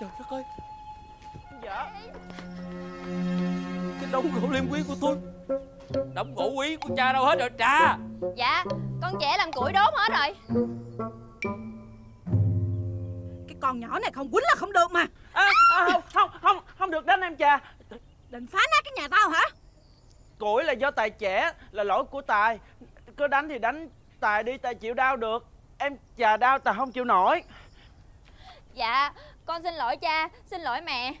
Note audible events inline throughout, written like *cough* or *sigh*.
Trời đất ơi. Dạ. Cái đống gỗ liêm quý của tôi. Đống gỗ quý của cha đâu hết rồi cha? Dạ Con trẻ làm củi đốt hết rồi. Cái con nhỏ này không quýnh là không được mà. À, à, không, không, không, không được đánh em cha. Định phá nát cái nhà tao hả? Củi là do Tài trẻ Là lỗi của Tài. Cứ đánh thì đánh Tài đi Tài chịu đau được. Em chà đau Tài không chịu nổi. Dạ con xin lỗi cha Xin lỗi mẹ.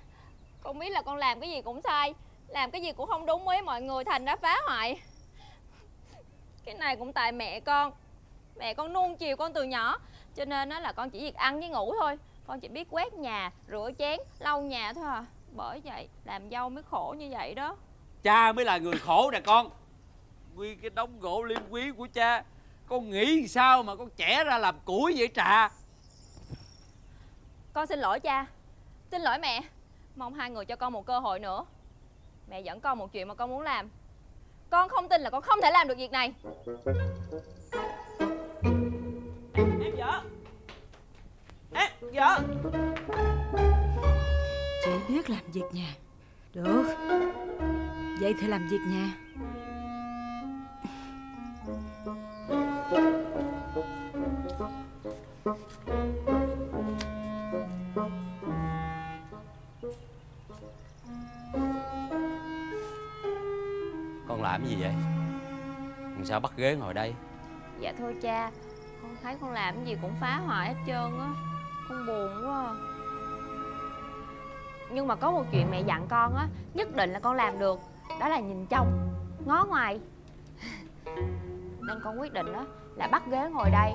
Con biết là con làm cái gì cũng sai Làm cái gì cũng không đúng với mọi người Thành đã phá hoại. Cái này cũng tại mẹ con. Mẹ con nuông chiều con từ nhỏ Cho nên nó là con chỉ việc ăn với ngủ thôi. Con chỉ biết quét nhà, rửa chén, lau nhà thôi à. Bởi vậy làm dâu mới khổ như vậy đó. Cha mới là người khổ nè con. Nguyên cái đống gỗ liêm quý của cha Con nghĩ sao mà con trẻ ra làm củi vậy trà? Con xin lỗi cha. Xin lỗi mẹ. Mong hai người cho con một cơ hội nữa. Mẹ dẫn con một chuyện mà con muốn làm. Con không tin là con không thể làm được việc này. Em vợ. Em vợ. Chỉ biết làm việc nhà. Được. Vậy thì làm việc nhà sao bắt ghế ngồi đây? Dạ thôi cha, Con thấy con làm cái gì cũng phá hoại hết trơn á, Con buồn quá à. Nhưng mà có một chuyện mẹ dặn con á, Nhất định là con làm được, Đó là nhìn trong Ngó ngoài. *laughs* Nên con quyết định á, Là bắt ghế ngồi đây,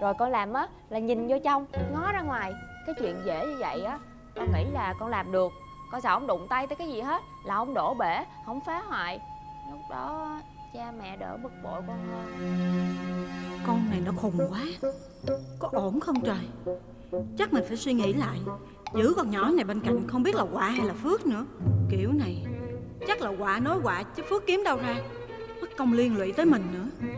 Rồi con làm á, Là nhìn vô trong, Ngó ra ngoài. Cái chuyện dễ như vậy á, Con nghĩ là con làm được, Con sợ không đụng tay tới cái gì hết, Là không đổ bể, Không phá hoại. Lúc đó cha mẹ đỡ bực bội con hơn. Con này nó khùng quá. Có ổn không trời? Chắc mình phải suy nghĩ lại. Giữ con nhỏ này bên cạnh không biết là quả hay là phước nữa. Kiểu này Chắc là quả nói quả chứ phước kiếm đâu ra. Mất công liên lụy tới mình nữa.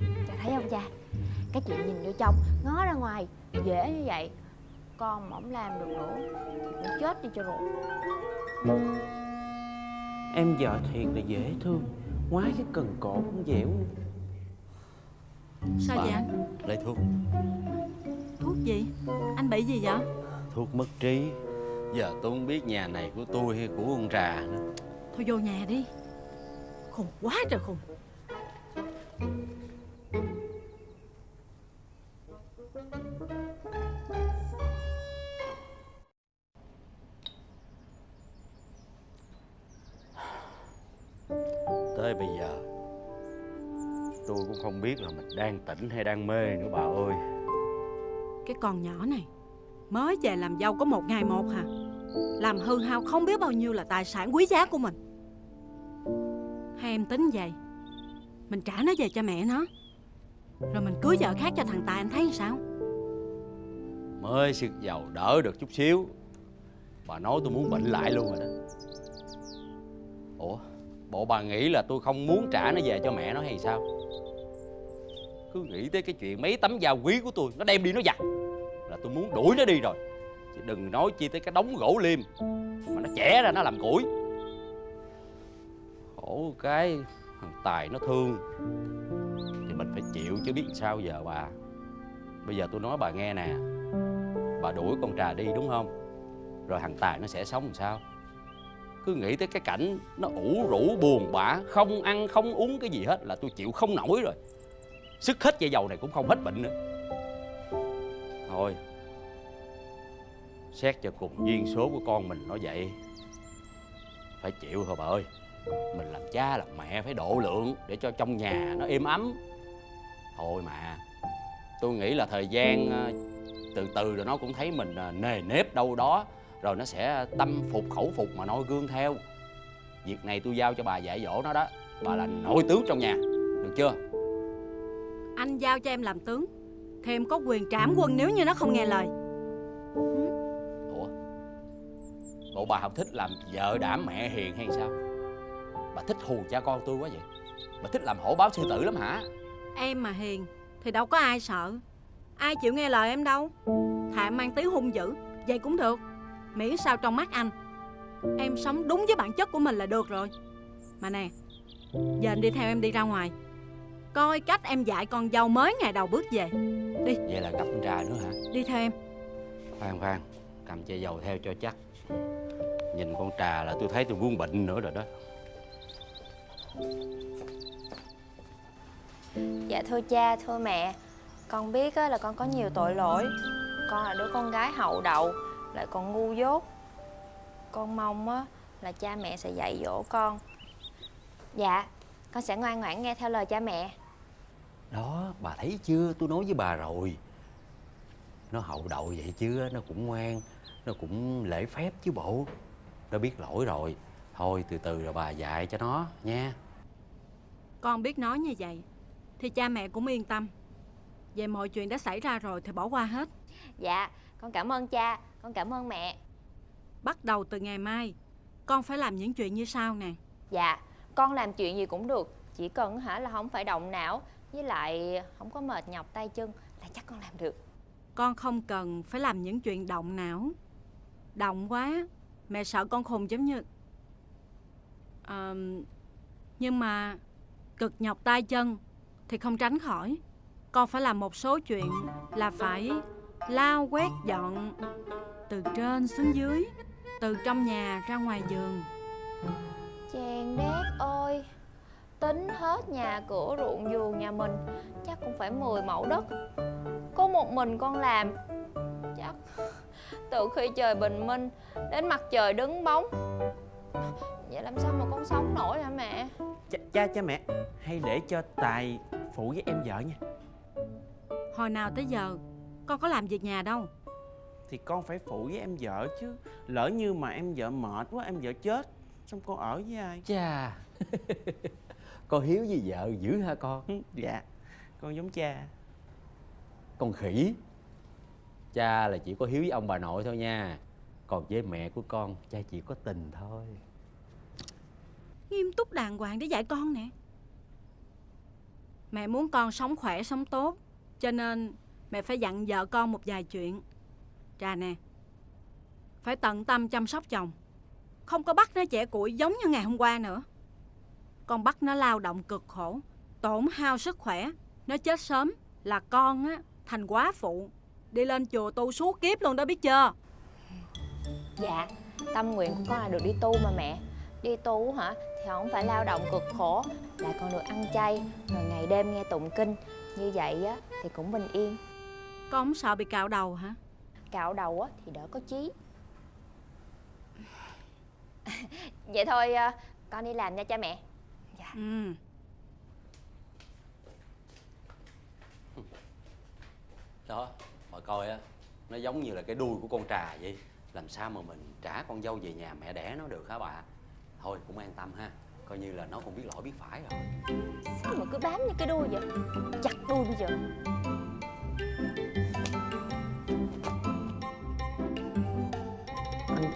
Cha thấy không cha? Cái chuyện nhìn vô trong Ngó ra ngoài Dễ như vậy Con mà không làm được nữa Thì cũng chết đi cho rồi. Em vợ thiệt là dễ thương Ngoái cái cần cổ cũng dẻo Sao Bà. vậy anh? Lấy thuốc. Thuốc gì? Anh bị gì vậy? Thuốc mất trí. Giờ tôi không biết nhà này của tôi hay của con trà nữa. Thôi vô nhà đi. Khùng quá trời khùng Tới bây giờ. Tôi cũng không biết là mình đang tỉnh hay đang mê nữa bà ơi. Cái con nhỏ này Mới về làm dâu có một ngày một hả? Làm hư hao không biết bao nhiêu là tài sản quý giá của mình. Hay em tính vậy Mình trả nó về cho mẹ nó Rồi mình cưới vợ khác cho thằng Tài anh thấy sao? Mới sức giàu đỡ được chút xíu. Bà nói tôi muốn bệnh lại luôn rồi đó. Ủa Bộ bà nghĩ là tôi không muốn trả nó về cho mẹ nó hay sao? Cứ nghĩ tới cái chuyện mấy tấm da quý của tôi, Nó đem đi nó giặt. Là tôi muốn đuổi nó đi rồi. Chứ đừng nói chi tới cái đống gỗ liêm Mà nó chẻ ra nó làm củi. Khổ cái, Thằng Tài nó thương. Thì mình phải chịu chứ biết sao giờ bà. Bây giờ tôi nói bà nghe nè. Bà đuổi con trà đi đúng không? Rồi thằng Tài nó sẽ sống làm sao? Cứ nghĩ tới cái cảnh Nó ủ rũ, buồn bã, Không ăn, không uống cái gì hết Là tôi chịu không nổi rồi. Sức hết dây dầu này cũng không hết bệnh nữa. Thôi, Xét cho cùng duyên số của con mình nó vậy. Phải chịu thôi bà ơi? Mình làm cha, làm mẹ phải độ lượng Để cho trong nhà nó êm ấm. Thôi mà, Tôi nghĩ là thời gian à, từ từ rồi nó cũng thấy mình à, nề nếp đâu đó rồi nó sẽ tâm phục khẩu phục mà noi gương theo. Việc này tôi giao cho bà dạy dỗ nó đó. Bà là nội tướng trong nhà. Được chưa? Anh giao cho em làm tướng. Thì em có quyền trảm quân nếu như nó không nghe lời. Ủa? Bộ bà không thích làm vợ đảm mẹ hiền hay sao? Bà thích hù cha con tôi quá vậy. Bà thích làm hổ báo sư tử lắm hả? Em mà hiền Thì đâu có ai sợ. Ai chịu nghe lời em đâu. Thà em mang tí hung dữ Vậy cũng được Miễn sao trong mắt anh? Em sống đúng với bản chất của mình là được rồi. Mà nè Giờ anh đi theo em đi ra ngoài. Coi cách em dạy con dâu mới ngày đầu bước về. Vậy là gặp con trà nữa hả? Đi theo em. Khoan khoan. Cầm chai dầu theo cho chắc. Nhìn con trà là tôi thấy tôi buông bệnh nữa rồi đó. Dạ thưa cha, thưa mẹ. Con biết á, là con có nhiều tội lỗi. Con là đứa con gái hậu đậu Lại còn ngu dốt. Con mong á, là cha mẹ sẽ dạy dỗ con. Dạ, con sẽ ngoan ngoãn nghe theo lời cha mẹ. Đó bà thấy chưa? Tôi nói với bà rồi. Nó hậu đậu vậy chứ nó cũng ngoan Nó cũng lễ phép chứ bộ. Nó biết lỗi rồi. Thôi từ từ rồi bà dạy cho nó nha. Con biết nói như vậy Thì cha mẹ cũng yên tâm. Về mọi chuyện đã xảy ra rồi thì bỏ qua hết. Dạ, con cảm ơn cha, con cảm ơn mẹ. Bắt đầu từ ngày mai Con phải làm những chuyện như sau nè. Dạ, con làm chuyện gì cũng được Chỉ cần hả là không phải động não Với lại không có mệt nhọc tay chân Là chắc con làm được. Con không cần phải làm những chuyện động não. Động quá Mẹ sợ con khùng giống như Ờ, Nhưng mà Cực nhọc tay chân Thì không tránh khỏi. Con phải làm một số chuyện Là phải lao quét dọn Từ trên xuống dưới Từ trong nhà ra ngoài giường. Chàng đét ơi Tính hết nhà cửa ruộng vườn nhà mình Chắc cũng phải 10 mẫu đất. Có một mình con làm Chắc Từ khi trời bình minh Đến mặt trời đứng bóng. Vậy làm sao mà con sống nổi hả mẹ? Cha, cha cha mẹ hay để cho tài phụ với em vợ nha. Hồi nào tới giờ Con có làm việc nhà đâu thì con phải phụ với em vợ chứ. Lỡ như mà em vợ mệt quá em vợ chết xong con ở với ai? Chà. *laughs* Con hiếu với vợ dữ hả con? Dạ. Con giống cha. Con khỉ. Cha là chỉ có hiếu với ông bà nội thôi nha. Còn với mẹ của con Cha chỉ có tình thôi. Nghiêm túc đàng hoàng để dạy con nè. Mẹ muốn con sống khỏe sống tốt. Cho nên mẹ phải dặn vợ con một vài chuyện Trà nè. Phải tận tâm chăm sóc chồng. Không có bắt nó trẻ củi giống như ngày hôm qua nữa. Con bắt nó lao động cực khổ Tổn hao sức khỏe. Nó chết sớm là con á Thành quá phụ. Đi lên chùa tu suốt kiếp luôn đó biết chưa? Dạ Tâm nguyện của con là được đi tu mà mẹ. Đi tu hả Thì không phải lao động cực khổ Lại còn được ăn chay Rồi ngày đêm nghe tụng kinh. Như vậy á Thì cũng bình yên. Con không sợ bị cạo đầu hả Cạo đầu á Thì đỡ có chí. *laughs* Vậy thôi à, Con đi làm nha cha mẹ. Dạ. Ừ. *laughs* Đó Bà coi á Nó giống như là cái đuôi của con trà vậy. Làm sao mà mình trả con dâu về nhà mẹ đẻ nó được hả bà? Thôi cũng an tâm ha Coi như là nó cũng biết lỗi biết phải rồi. Sao mà cứ bám như cái đuôi vậy? Chặt đuôi bây giờ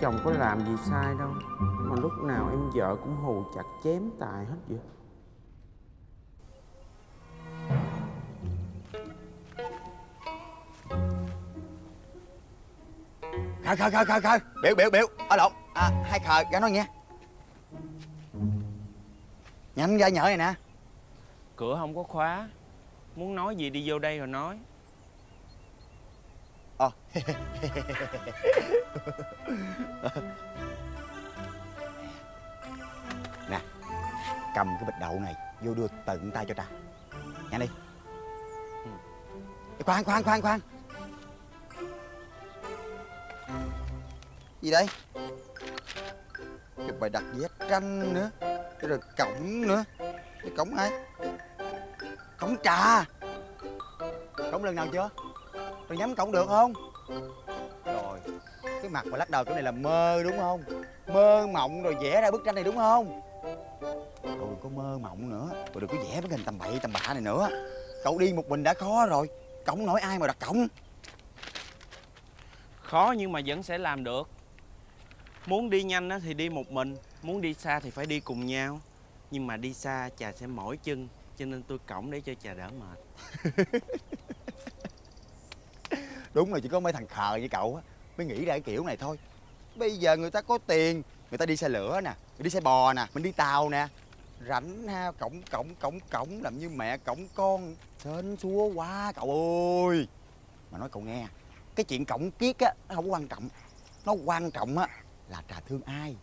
chồng có làm gì sai đâu. Mà lúc nào em vợ cũng hù chặt chém tài hết vậy. Khờ khờ khờ khờ khờ. Biểu biểu biểu. Ở lộn. À, hai khờ ra nói nghe. Nhanh ra nhở này nè. Cửa không có khóa. Muốn nói gì đi vô đây rồi nói nè, cầm cái bịch đậu này, vô đưa tận tay cho ta. Nhanh đi. Khoan khoan khoan khoan. Gì đây? Cái bài đặt vét tranh nữa, cái rồi cổng nữa. Cái cổng ai? Cổng trà. Cổng lần nào chưa? Rồi nhắm cổng được không? Rồi cái mặt mà lắc đầu chỗ này là mơ đúng không? Mơ mộng rồi vẽ ra bức tranh này đúng không? Rồi đừng có mơ mộng nữa rồi đừng có vẽ cái hình tầm bậy tầm bạ này nữa. Cậu đi một mình đã khó rồi cổng nổi ai mà đặt cổng? Khó nhưng mà vẫn sẽ làm được. Muốn đi nhanh á thì đi một mình muốn đi xa thì phải đi cùng nhau. Nhưng mà đi xa chà sẽ mỏi chân cho nên tôi cổng để cho chà đỡ mệt *laughs* đúng là chỉ có mấy thằng khờ như cậu á, mới nghĩ ra cái kiểu này thôi. Bây giờ người ta có tiền, người ta đi xe lửa nè, người đi xe bò nè, mình đi tàu nè. Rảnh ha, cổng cổng cổng cổng làm như mẹ cổng con, sến súa quá cậu ơi. Mà nói cậu nghe, cái chuyện cổng kiết á, nó không quan trọng. Nó quan trọng á là trà thương ai,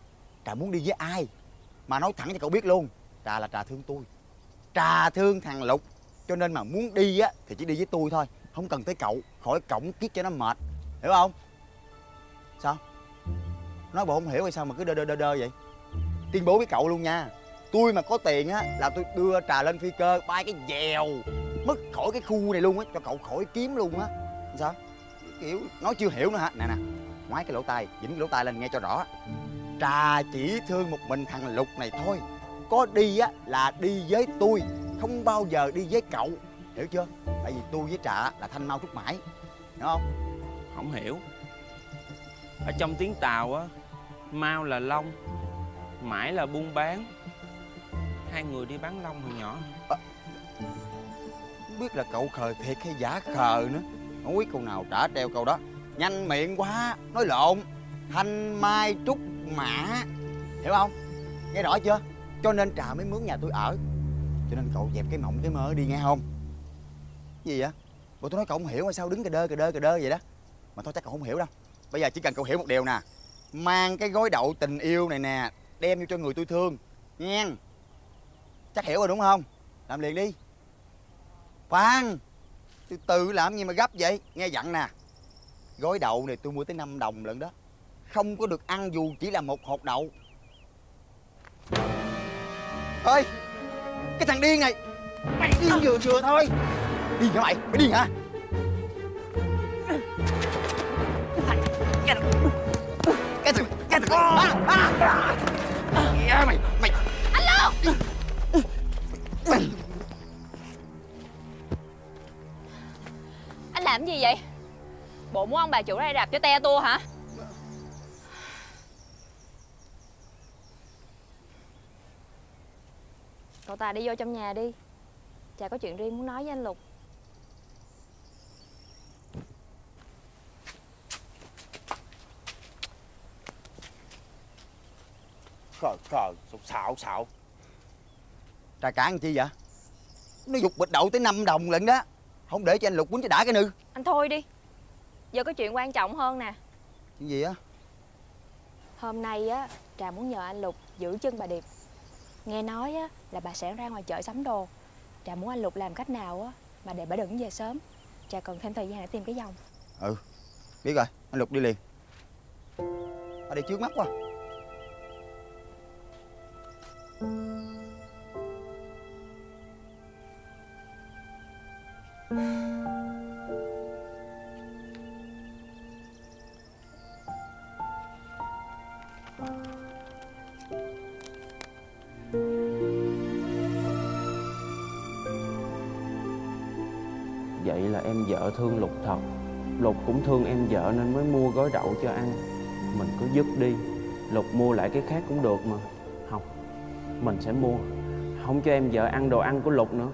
trà muốn đi với ai. Mà nói thẳng cho cậu biết luôn, trà là trà thương tôi. Trà thương thằng lục, cho nên mà muốn đi á thì chỉ đi với tôi thôi không cần tới cậu, khỏi cổng kiết cho nó mệt. Hiểu không? Sao? Nói bộ không hiểu hay sao mà cứ đơ đơ đơ đơ vậy? Tuyên bố với cậu luôn nha. Tôi mà có tiền á, là tôi đưa trà lên phi cơ, bay cái dèo, mất khỏi cái khu này luôn á, cho cậu khỏi kiếm luôn á. Sao? Kiểu, nói chưa hiểu nữa hả? Nè nè, ngoái cái lỗ tai, dính cái lỗ tai lên nghe cho rõ. Trà chỉ thương một mình thằng lục này thôi. Có đi á, là đi với tôi, không bao giờ đi với cậu hiểu chưa? Tại vì tôi với trà là thanh mau trúc mãi. Hiểu không? Không hiểu. Ở trong tiếng Tàu á Mau là long Mãi là buôn bán. Hai người đi bán long hồi nhỏ. Không biết là cậu khờ thiệt hay giả khờ nữa. Không biết câu nào trả treo câu đó. Nhanh miệng quá nói lộn. Thanh mai trúc mã. Hiểu không? Nghe rõ chưa? Cho nên trà mới mướn nhà tôi ở. Cho nên cậu dẹp cái mộng cái mơ đi nghe không gì vậy? Bộ tôi nói cậu không hiểu hay sao đứng cà đơ cà đơ cà đơ vậy đó. Mà thôi chắc cậu không hiểu đâu. Bây giờ chỉ cần cậu hiểu một điều nè. Mang cái gói đậu tình yêu này nè, đem vô cho người tôi thương. Nghe. Chắc hiểu rồi đúng không? Làm liền đi. Khoan. Từ từ làm gì mà gấp vậy? Nghe dặn nè. Gói đậu này tôi mua tới 5 đồng lận đó. Không có được ăn dù chỉ là một hột đậu. Ơi cái thằng điên này! Mày điên vừa vừa thôi điên hả mày? Mày điên hả? Cái thằng cái thằng à, à, à. mày mày. Anh làm gì vậy? Bộ muốn ông bà chủ ra đây đạp cho te tua hả? Cậu Tài đi vô trong nhà đi. Chả có chuyện riêng muốn nói với anh Lục khờ khờ xạo xạo. Trà cản chi vậy? Nó dục bịch đậu tới 5 đồng lận đó. Không để cho anh lục quýnh cho đã cái nư. Anh thôi đi. Giờ có chuyện quan trọng hơn nè. Chuyện gì á? Hôm nay á Trà muốn nhờ anh Lục giữ chân bà Điệp. Nghe nói á là bà sẽ ra ngoài chợ sắm đồ. Trà muốn anh Lục làm cách nào á Mà để bà đừng về sớm. Trà cần thêm thời gian để tìm cái dòng. Biết rồi. Anh lục đi liền. Ở đây trước mắt quá thương Lục thật. Lục cũng thương em vợ nên mới mua gói đậu cho ăn. Mình cứ dứt đi. Lục mua lại cái khác cũng được mà. Không, Mình sẽ mua. Không cho em vợ ăn đồ ăn của Lục nữa.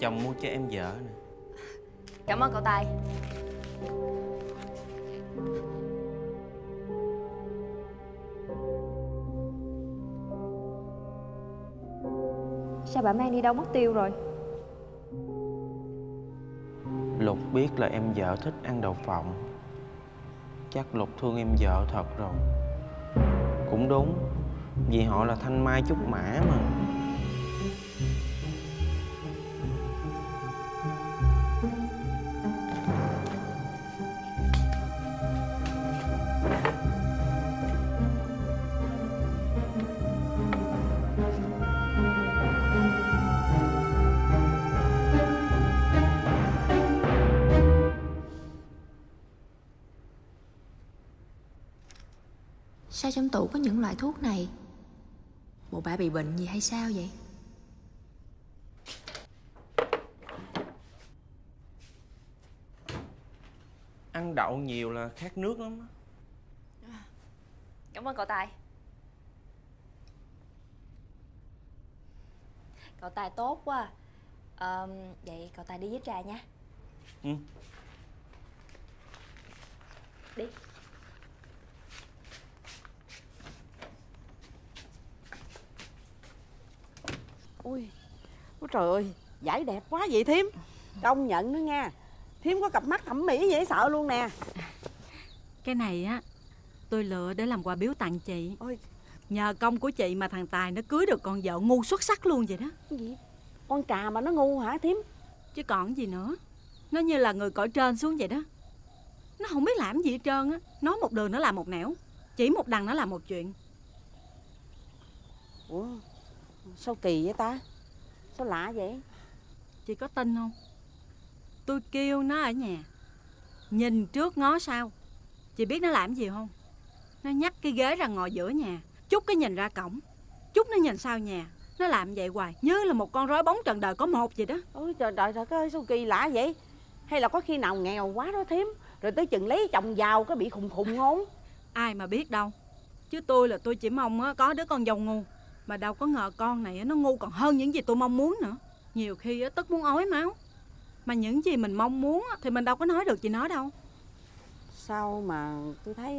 Chồng mua cho em vợ nè. Cảm ơn cậu Tài. Sao bà mang đi đâu mất tiêu rồi? Lục biết là em vợ thích ăn đậu phộng. Chắc Lục thương em vợ thật rồi. Cũng đúng Vì họ là thanh mai trúc mã mà loại thuốc này. Bộ bà bị bệnh gì hay sao vậy? Ăn đậu nhiều là khát nước lắm. Cảm ơn cậu Tài. Cậu Tài tốt quá. À, Vậy cậu Tài đi với Trà nha. Ừ. Đi Ui, ôi trời ơi, giải đẹp quá vậy thím. Công nhận nữa nha. Thím có cặp mắt thẩm mỹ dễ sợ luôn nè. Cái này á Tôi lựa để làm quà biếu tặng chị. Ôi. Nhờ công của chị mà thằng Tài nó cưới được con vợ ngu xuất sắc luôn vậy đó. Cái gì? Con trà mà nó ngu hả thím? Chứ còn gì nữa. Nó như là người cõi trên xuống vậy đó. Nó không biết làm gì hết trơn á. Nói một đường nó làm một nẻo Chỉ một đằng nó làm một chuyện. Ủa, sao kỳ vậy ta? Sao lạ vậy? Chị có tin không? Tôi kêu nó ở nhà. Nhìn trước ngó sau. Chị biết nó làm gì không? Nó nhắc cái ghế ra ngồi giữa nhà. Chút cái nhìn ra cổng. Chút nó nhìn sau nhà. Nó làm vậy hoài Như là một con rối bóng trần đời có một vậy đó. Ôi trời trời trời ơi sao kỳ lạ vậy? Hay là có khi nào nghèo quá đó thím Rồi tới chừng lấy chồng giàu có bị khùng khùng ngôn *laughs* Ai mà biết đâu. Chứ tôi là tôi chỉ mong có đứa con dâu ngu Mà đâu có ngờ con này nó ngu còn hơn những gì tôi mong muốn nữa. Nhiều khi á, tức muốn ói máu. Mà những gì mình mong muốn thì mình đâu có nói được gì nó đâu. Sao mà tôi thấy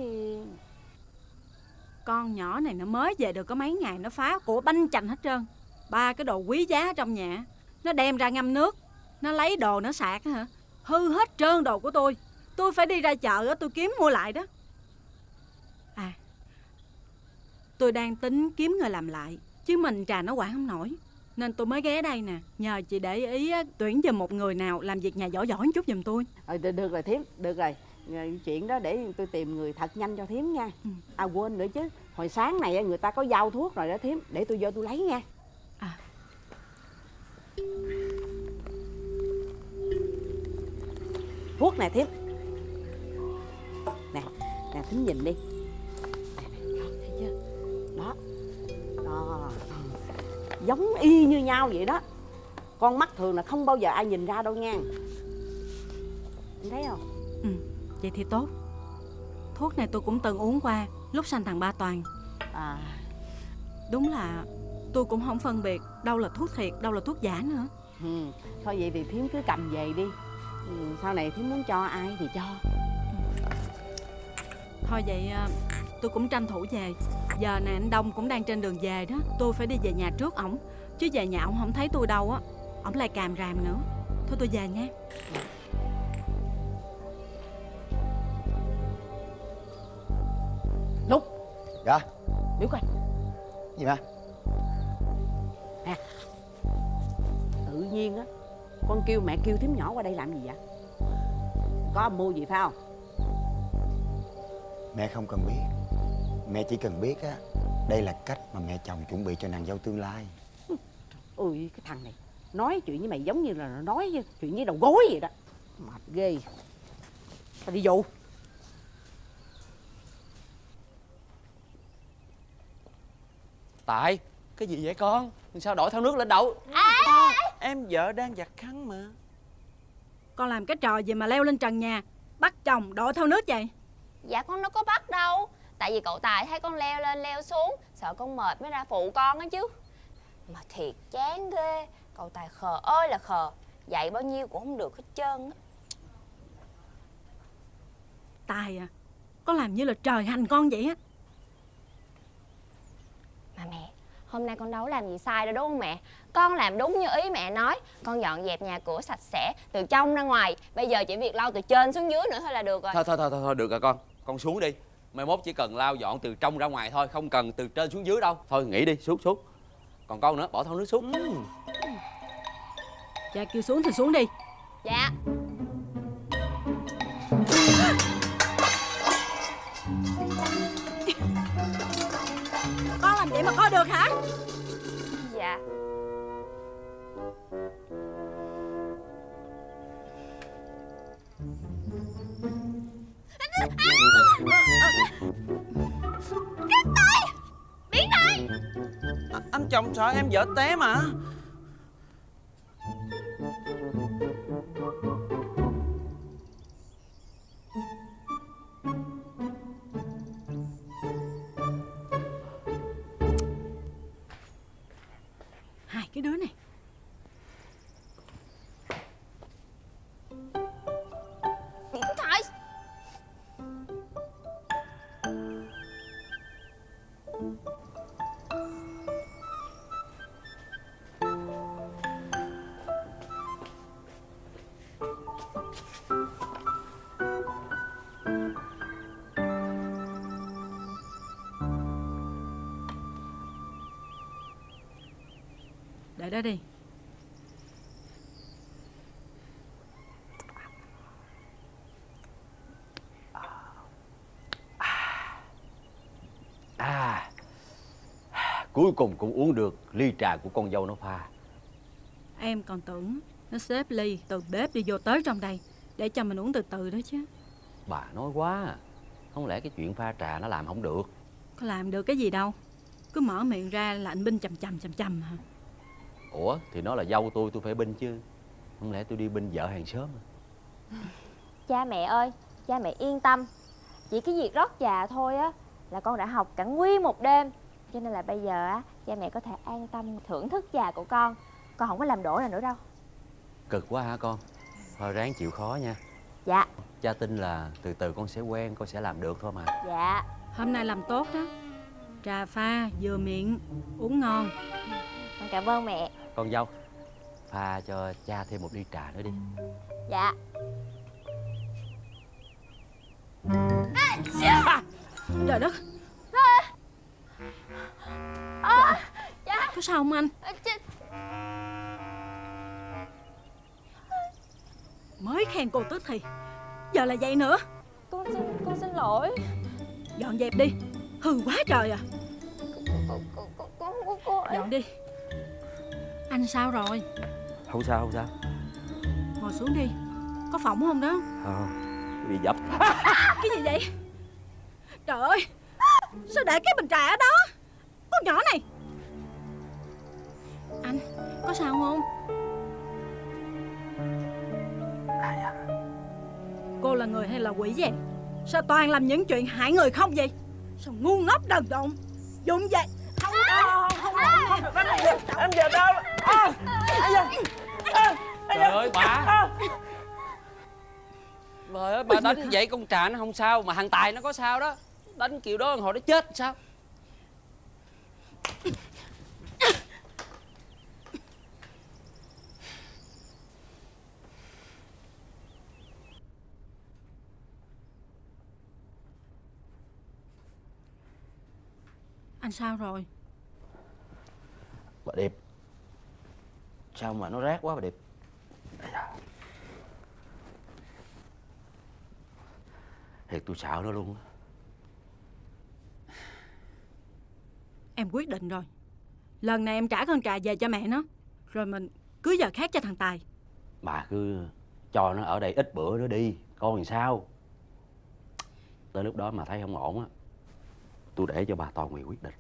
Con nhỏ này nó mới về được có mấy ngày Nó phá của banh chành hết trơn. Ba cái đồ quý giá trong nhà. Nó đem ra ngâm nước. Nó lấy đồ nó sạc hả? Hư hết trơn đồ của tôi. Tôi phải đi ra chợ á, tôi kiếm mua lại đó À Tôi đang tính kiếm người làm lại Chứ mình trà nó quản không nổi. Nên tôi mới ghé đây nè Nhờ chị để ý tuyển giùm một người nào Làm việc nhà giỏi giỏi một chút giùm tôi. Ờ, được, được rồi thím, được rồi. Rồi, Chuyện đó để tôi tìm người thật nhanh cho thím nha. Ừ. À quên nữa chứ Hồi sáng này người ta có giao thuốc rồi đó thím Để tôi vô tôi lấy nha. À. Thuốc này thím. Nè, nè thím nhìn đi Giống y như nhau vậy đó. Con mắt thường là không bao giờ ai nhìn ra đâu nha. Em thấy không? Ừ, vậy thì tốt. Thuốc này tôi cũng từng uống qua Lúc sanh thằng Ba Toàn. À. Đúng là tôi cũng không phân biệt Đâu là thuốc thiệt, đâu là thuốc giả nữa. Ừ, thôi vậy thì thím cứ cầm về đi. Ừ, Sau này thím muốn cho ai thì cho. Thôi vậy à, tôi cũng tranh thủ về Giờ nè anh Đông cũng đang trên đường về đó. Tôi phải đi về nhà trước ổng. Chứ về nhà ổng không thấy tôi đâu á. Ổng lại càm ràm nữa. Thôi tôi về nha. Lúc Dạ. Biểu coi. Gì mà? Tự nhiên á Con kêu mẹ kêu thím nhỏ qua đây làm gì vậy? Có âm mưu gì phải không? Mẹ không cần biết Mẹ chỉ cần biết á Đây là cách mà mẹ chồng chuẩn bị cho nàng dâu tương lai. *laughs* Ui cái thằng này Nói chuyện với mày giống như là nó nói với- chuyện với đầu gối vậy đó. Mệt ghê. Tao đi vụ Tại Cái gì vậy con? Sao đổi thao nước lên đậu? Em vợ đang giặt khăn mà. Con làm cái trò gì mà leo lên trần nhà Bắt chồng đội theo nước vậy? Dạ con đâu có bắt đâu Tại vì cậu Tài thấy con leo lên leo xuống Sợ con mệt mới ra phụ con á chứ. Mà thiệt chán ghê Cậu Tài khờ ơi là khờ. Dạy bao nhiêu cũng không được hết trơn á. Tài à Con làm như là trời hành con vậy á. Mà mẹ Hôm nay con đâu có làm gì sai đâu đúng không mẹ? Con làm đúng như ý mẹ nói. Con dọn dẹp nhà cửa sạch sẽ Từ trong ra ngoài. Bây giờ chỉ việc lau từ trên xuống dưới nữa thôi là được rồi. Thôi thôi thôi thôi, thôi được rồi con. Con xuống đi Mai mốt chỉ cần lau dọn từ trong ra ngoài thôi Không cần từ trên xuống dưới đâu. Thôi nghỉ đi xuống xuống. Còn con nữa bỏ thau nước xuống. Cha kêu xuống thì xuống đi. Dạ. Con làm vậy mà coi được hả? Dạ chồng sợ em vợ té mà. Đó đi. À Cuối cùng cũng uống được ly trà của con dâu nó pha. Em còn tưởng nó xếp ly từ bếp đi vô tới trong đây Để cho mình uống từ từ đó chứ. Bà nói quá. Không lẽ cái chuyện pha trà nó làm không được? Có làm được cái gì đâu Cứ mở miệng ra là anh binh chầm chầm chầm chầm hả Ủa thì nó là dâu tôi tôi phải binh chứ. Không lẽ tôi đi binh vợ hàng xóm à? Cha mẹ ơi Cha mẹ yên tâm. Chỉ cái việc rót trà thôi á Là con đã học cả nguyên một đêm. Cho nên là bây giờ á Cha mẹ có thể an tâm thưởng thức trà của con. Con không có làm đổ là nữa đâu. Cực quá hả con? Thôi ráng chịu khó nha. Dạ. Cha tin là từ từ con sẽ quen Con sẽ làm được thôi mà. Dạ. Hôm nay làm tốt đó. Trà pha vừa miệng Uống ngon cảm ơn mẹ. Con dâu Pha cho cha thêm một ly trà nữa đi. Dạ. Trời đất. À, Cha Có sao không anh? À, cha- Mới khen cô tức thì Giờ là vậy nữa. Con xin con xin lỗi. Dọn dẹp đi. Hư quá trời à. Con con con con con cô ấy Dọn đi Anh sao rồi? Không sao không sao. Ngồi xuống đi. Có phỏng không đó? Không Bị dập. *laughs* Cái gì vậy? Trời ơi Sao để cái bình trà ở đó? Con nhỏ này. Anh Có sao không? Cô là người hay là quỷ vậy? Sao toàn làm những chuyện hại người không vậy? Sao ngu ngốc đần độn? Dụng vậy. Không đâu Không không không được đánh này Em về đâu? à, Trời ơi bà. Trời ơi bà đánh vậy con trà nó không sao Mà thằng Tài nó có sao đó. Đánh kiểu đó hồi nó chết sao? Anh sao rồi? Bà Điệp Sao mà nó rát quá bà Điệp. Thiệt tôi sợ nó luôn á. Em quyết định rồi. Lần này em trả con trà về cho mẹ nó Rồi mình cưới giờ khác cho thằng Tài. Bà cứ cho nó ở đây ít bữa nữa đi Coi làm sao. Tới lúc đó mà thấy không ổn á Tôi để cho bà Toàn Nguyệt quyết định.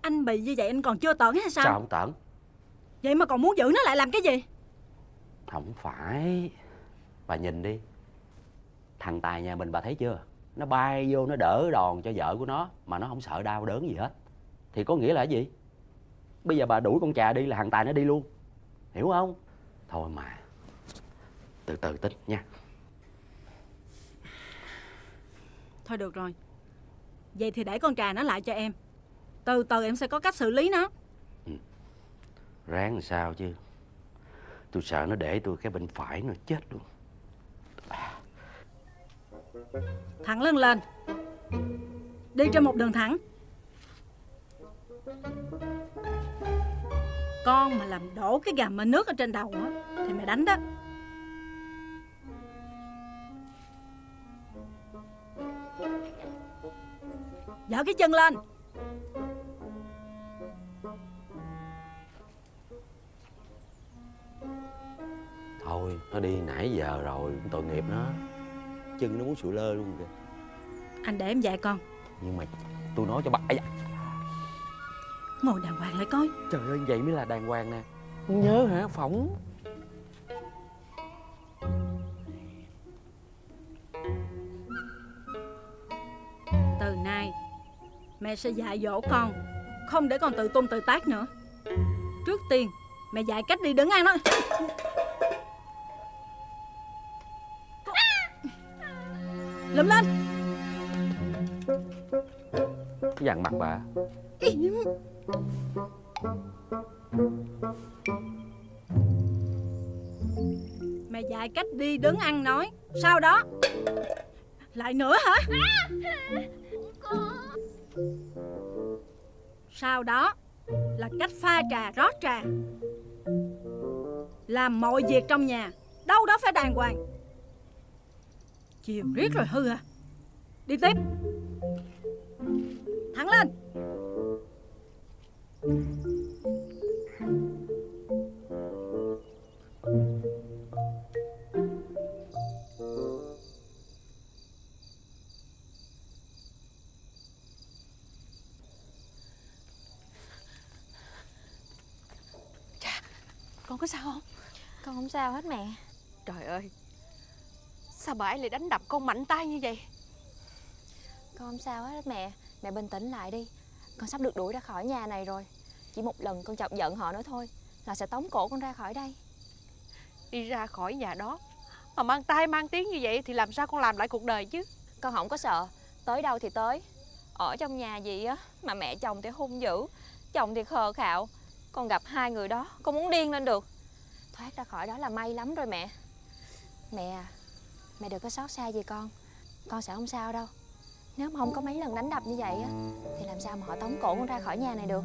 Anh bị như vậy anh còn chưa tởn hay sao, Sao không tẩn Vậy mà còn muốn giữ nó lại làm cái gì? Không phải. Bà nhìn đi. Thằng Tài nhà mình bà thấy chưa? Nó bay vô nó đỡ đòn cho vợ của nó Mà nó không sợ đau đớn gì hết. Thì có nghĩa là cái gì? Bây giờ bà đuổi con trà đi là thằng Tài nó đi luôn. Hiểu không? Thôi mà. Từ từ tính nha. Thôi được rồi. Vậy thì để con trà nó lại cho em. Từ từ em sẽ có cách xử lý nó Ráng làm sao chứ? Tôi sợ nó để tôi cái bên phải nó chết luôn. Thẳng lưng lên. Đi trên một đường thẳng. Con mà làm đổ cái gà mơ nước ở trên đầu á, Thì mày đánh đó. Dở cái chân lên. Thôi nó đi nãy giờ rồi Tội nghiệp nó. Chân nó muốn sụi lơ luôn kìa. Anh để em dạy con. Nhưng mà tôi nói cho bà da, Ngồi đàng hoàng lại coi. Trời ơi vậy mới là đàng hoàng nè. Không nhớ hả? Phỏng. Từ nay Mẹ sẽ dạy dỗ con Không để con tự tung tự tác nữa. Trước tiên Mẹ dạy cách đi đứng ăn đó Lụm lên cái dằn mặt bà. Mẹ dạy cách đi đứng ăn nói. Sau đó? Lại nữa hả? Sau đó Là cách pha trà rót trà. Làm mọi việc trong nhà. Đâu đó phải đàng hoàng Chiều riết rồi hư à? Đi tiếp. Thẳng lên. Con có sao không? Con không sao hết mẹ. Trời ơi Sao bà ấy lại đánh đập con mạnh tay như vậy? Con không sao hết mẹ. Mẹ bình tĩnh lại đi. Con sắp được đuổi ra khỏi nhà này rồi. Chỉ một lần con chọc giận họ nữa thôi Là sẽ tống cổ con ra khỏi đây. Đi ra khỏi nhà đó. Mà mang tay mang tiếng như vậy Thì làm sao con làm lại cuộc đời chứ? Con không có sợ. Tới đâu thì tới. Ở trong nhà gì á Mà mẹ chồng thì hung dữ Chồng thì khờ khạo. Con gặp hai người đó Con muốn điên lên được. Thoát ra khỏi đó là may lắm rồi mẹ. Mẹ à Mẹ đừng có xót xa gì con. Con sẽ không sao đâu. Nếu mà không có mấy lần đánh đập như vậy á Thì làm sao mà họ tống cổ con ra khỏi nhà này được?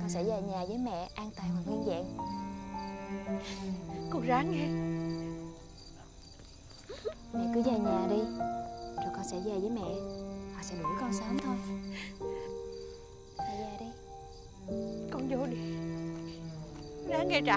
Con sẽ về nhà với mẹ an toàn và nguyên vẹn. Con ráng nghe. Mẹ cứ về nhà đi Rồi con sẽ về với mẹ. Họ sẽ đuổi con sớm thôi. Mẹ về đi. Con vô đi. Ráng nghe trà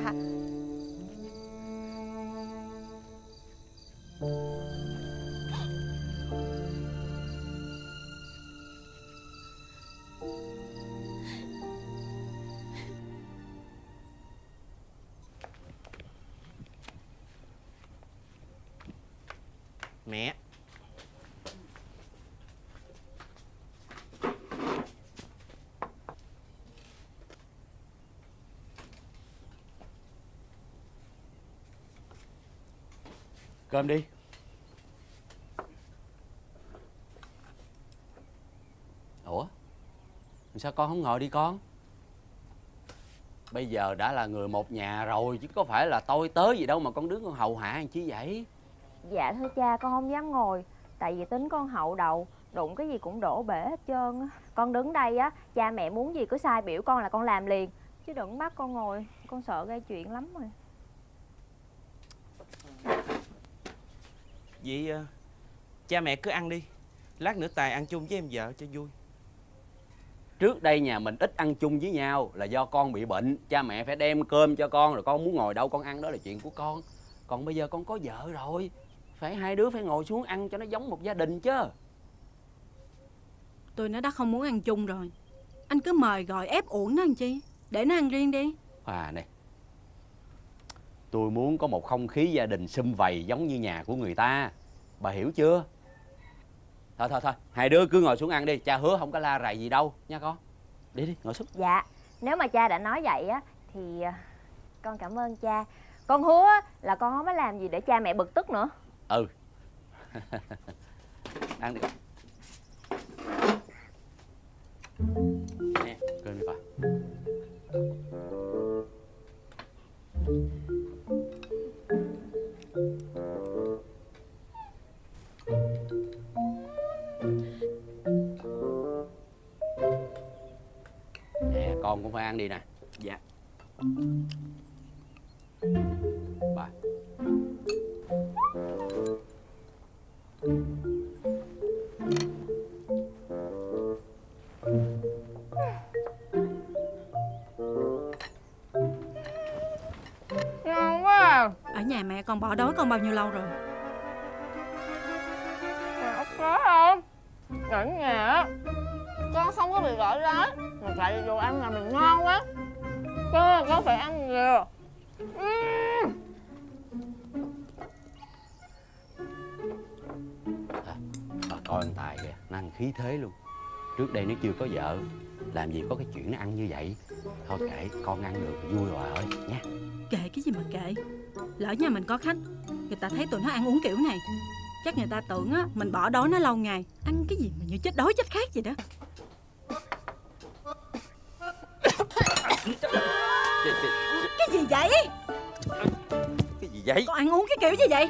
mẹ. Cơm đi. Ủa? Sao con không ngồi đi con? Bây giờ đã là người một nhà rồi, chứ có phải là tôi tới gì đâu mà con đứng con hầu hạ làm chi vậy? Dạ thưa cha, con không dám ngồi. Tại vì tính con hậu đầu Đụng cái gì cũng đổ bể hết trơn á. Con đứng đây á, Cha mẹ muốn gì cứ sai biểu con là con làm liền. Chứ đừng bắt con ngồi, Con sợ gây chuyện lắm rồi. Vậy ờ, cha mẹ cứ ăn đi. Lát nữa Tài ăn chung với em vợ cho vui. Trước đây nhà mình ít ăn chung với nhau là do con bị bệnh. Cha mẹ phải đem cơm cho con rồi con muốn ngồi đâu con ăn đó là chuyện của con. Còn bây giờ con có vợ rồi. Phải hai đứa phải ngồi xuống ăn cho nó giống một gia đình chứ. Tôi nó đã không muốn ăn chung rồi. Anh cứ mời gọi ép uổng nó làm chi? Để nó ăn riêng đi. À này Tôi muốn có một không khí gia đình sum vầy giống như nhà của người ta. Bà hiểu chưa? Thôi thôi thôi Hai đứa cứ ngồi xuống ăn đi. Cha hứa không có la rầy gì đâu nha con. Đi đi ngồi xuống. Dạ Nếu mà cha đã nói vậy á Thì à, con cảm ơn cha. Con hứa là con không có làm gì để cha mẹ bực tức nữa. Ừ. *laughs* Ăn đi. Con Nè cơm đi bà ăn đi nè. Dạ. Bà Ngon quá à. Ở nhà mẹ con bỏ đói con bao nhiêu lâu rồi? Còn ốc có không? Ở nhà. Á con không có bị gỏi rối. Mà vì đồ ăn nhà mình phải ăn nhiều. Bà coi anh Tài kìa, nó ăn khí thế luôn. Trước đây nó chưa có vợ Làm gì có cái chuyện nó ăn như vậy? Thôi kệ, con ăn được vui rồi ơi nha Kệ cái gì mà kệ? Lỡ nhà mình có khách Người ta thấy tụi nó ăn uống kiểu này Chắc người ta tưởng á Mình bỏ đói nó lâu ngày Ăn cái gì mà như chết đói chết khát vậy đó *laughs* Cái, gì vậy? Cái gì vậy? Con ăn uống cái kiểu gì vậy?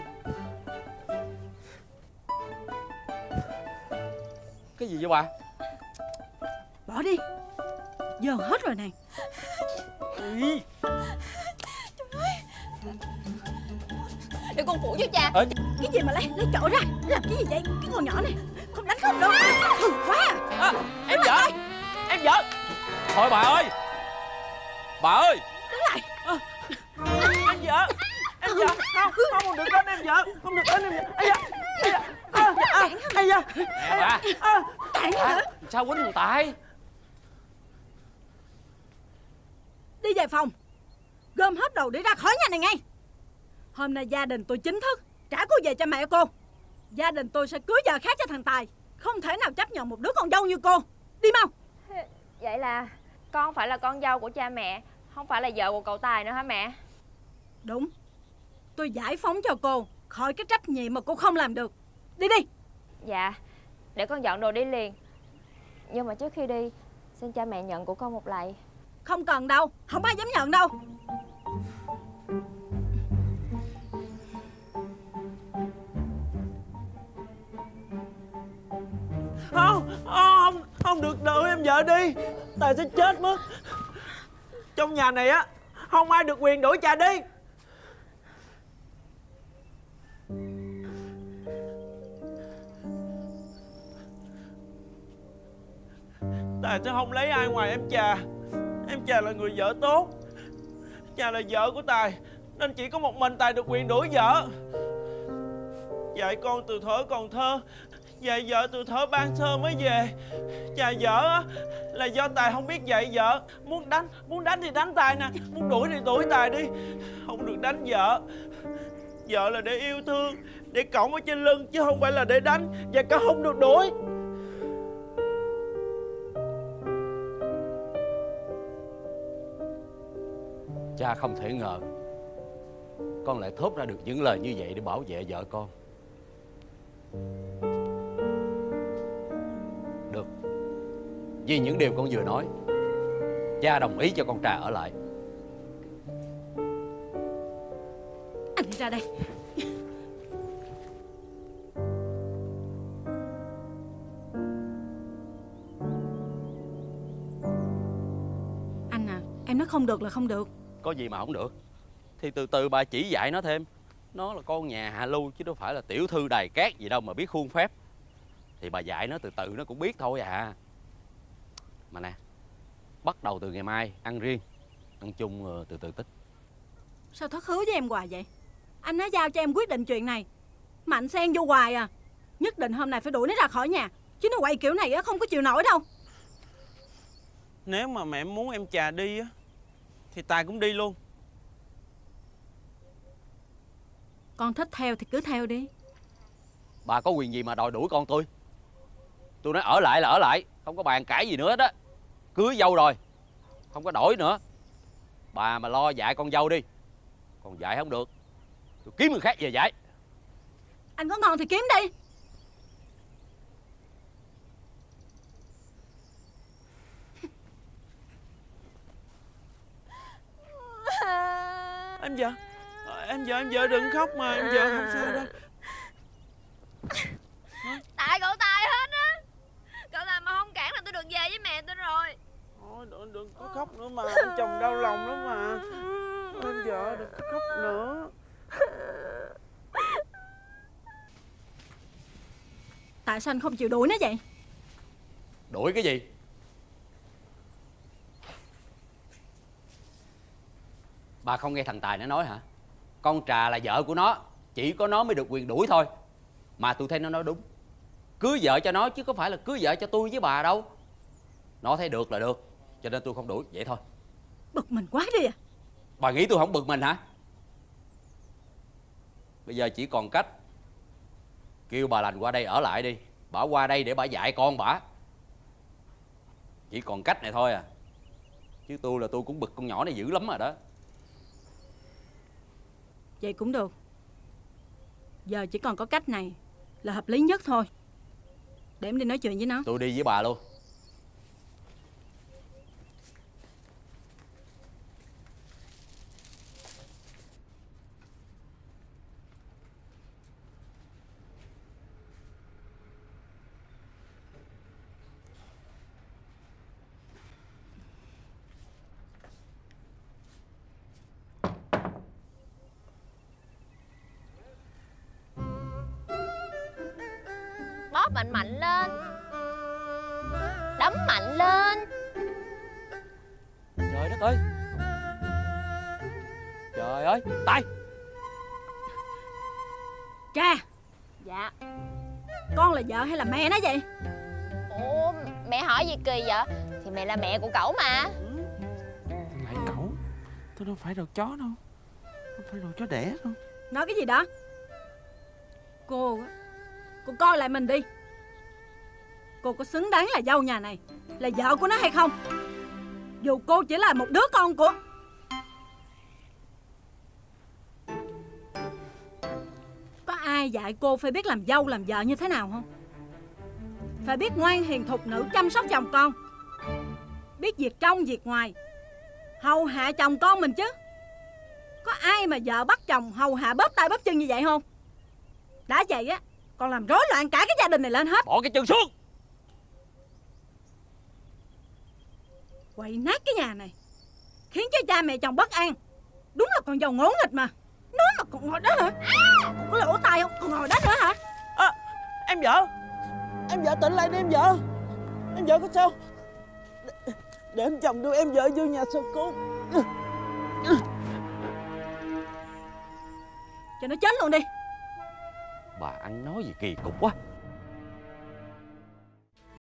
Cái gì vậy bà? Bỏ đi. Giờ hết rồi này. Ý, để con phụ cho cha. Cái gì mà lấy lấy chỗ ra? Làm cái gì vậy? Cái con nhỏ này. Không đánh không đâu. Hừ quá. À, Em vợ Em vợ Thôi bà ơi Bà ơi! Đứng lại! Em vợ! Em vợ! Không không được đánh em vợ! Không được đánh em vợ! Ây da! Ây da! À, à, ây da! Nè bà à, Sao quýnh thằng Tài Đi về phòng! Gom hết đồ để ra khỏi nhà này ngay! Hôm nay gia đình tôi chính thức Trả cô về cho mẹ cô. Gia đình tôi sẽ cưới vợ khác cho thằng Tài. Không thể nào chấp nhận một đứa con dâu như cô. Đi mau! Vậy là con phải là con dâu của cha mẹ không phải là vợ của cậu tài nữa hả mẹ? Đúng. Tôi giải phóng cho cô Khỏi cái trách nhiệm mà cô không làm được. Đi đi. Dạ để con dọn đồ đi liền. Nhưng mà trước khi đi xin cha mẹ nhận của con một lạy. Không cần đâu Không ai dám nhận đâu. Không không không được đợi em vợ đi. Tài sẽ chết mất. Trong nhà này á, không ai được quyền đuổi cha đi. Tài sẽ không lấy ai ngoài em trà Em trà là người vợ tốt. Trà là vợ của Tài, Nên chỉ có một mình Tài được quyền đuổi vợ. Dạy con từ thuở còn thơ Dạy vợ từ thở ban sơ mới về. Chà, vợ á, Là do Tài không biết dạy vợ. Muốn đánh Muốn đánh thì đánh Tài nè. Muốn đuổi thì đuổi Tài đi. Không được đánh vợ. Vợ là để yêu thương, Để cõng ở trên lưng, Chứ không phải là để đánh, Và cả không được đuổi. Cha không thể ngờ Con lại thốt ra được những lời như vậy Để bảo vệ vợ con. Vì những điều con vừa nói. Cha đồng ý cho con Trà ở lại. Anh ra đây. Anh à Em nói không được là không được. Có gì mà không được? Thì từ từ bà chỉ dạy nó thêm. Nó là con nhà hạ lưu Chứ đâu phải là tiểu thư đài cát gì đâu mà biết khuôn phép. Thì bà dạy nó từ từ nó cũng biết thôi à Mà nè Bắt đầu từ ngày mai ăn riêng Ăn chung ờ, từ từ tích. Sao thất hứa với em hoài vậy? Anh nói giao cho em quyết định chuyện này Mà anh xen vô hoài à. Nhất định hôm nay phải đuổi nó ra khỏi nhà Chứ nó quậy kiểu này á không có chịu nổi đâu. Nếu mà mẹ muốn em trà đi á Thì Tài cũng đi luôn. Con thích theo thì cứ theo đi. Bà có quyền gì mà đòi đuổi con tôi? Tôi nói ở lại là ở lại Không có bàn cãi gì nữa đó Cưới dâu rồi. Không có đổi nữa. Bà mà lo dạy con dâu đi. Còn dạy không được. Tôi kiếm người khác về dạy. Anh có ngon thì kiếm đi. Em vợ. Em vợ em vợ đừng khóc mà. Em vợ không sao đâu tại cậu tài hết á cậu tài mà không cản là tôi được về với mẹ tôi rồi. Thôi đừng, đừng có khóc nữa mà Anh chồng đau lòng lắm mà. Em vợ đừng có khóc nữa. Tại sao anh không chịu đuổi nó vậy? Đuổi cái gì? Bà không nghe thằng Tài nó nói hả? Con Trà là vợ của nó Chỉ có nó mới được quyền đuổi thôi. Mà tôi thấy nó nói đúng. Cưới vợ cho nó chứ có phải là cưới vợ cho tôi với bà đâu nó thấy được là được cho nên tôi không đuổi vậy thôi. Bực mình quá đi à. Bà nghĩ tôi không bực mình hả? Bây giờ chỉ còn cách kêu bà lành qua đây ở lại đi. Bà qua đây để bà dạy con bà. Chỉ còn cách này thôi à. Chứ tôi là tôi cũng bực con nhỏ này dữ lắm rồi đó. Vậy cũng được. Giờ chỉ còn có cách này Là hợp lý nhất thôi. Để em đi nói chuyện với nó. Tôi đi với bà luôn là mẹ nó vậy? Ủa mẹ hỏi gì kỳ vậy? Thì mẹ là mẹ của cậu mà. Lại cẩu Tôi đâu phải đồ chó đâu. Không phải đồ chó đẻ đâu. Nói cái gì đó? Cô á Cô coi lại mình đi. Cô có xứng đáng là dâu nhà này Là vợ của nó hay không? Dù cô chỉ là một đứa con của Có ai dạy cô phải biết làm dâu làm vợ như thế nào không Phải biết ngoan hiền thục nữ chăm sóc chồng con. Biết việc trong việc ngoài. Hầu hạ chồng con mình chứ. Có ai mà vợ bắt chồng hầu hạ bóp tay bóp chân như vậy không? Đã vậy á Còn làm rối loạn cả cái gia đình này lên hết. Bỏ cái chân xuống. Quậy nát cái nhà này Khiến cho cha mẹ chồng bất an. Đúng là con dâu ngỗ nghịch mà. Nó mà còn ngồi đó hả? Còn có lỗ tai không? Còn ngồi đó nữa hả? Em vợ Em vợ tỉnh lại đi em vợ. Em vợ có sao? Để, để em chồng đưa em vợ vô nhà sơ cứu. Cho nó chết luôn đi. Bà ăn nói gì kỳ cục quá.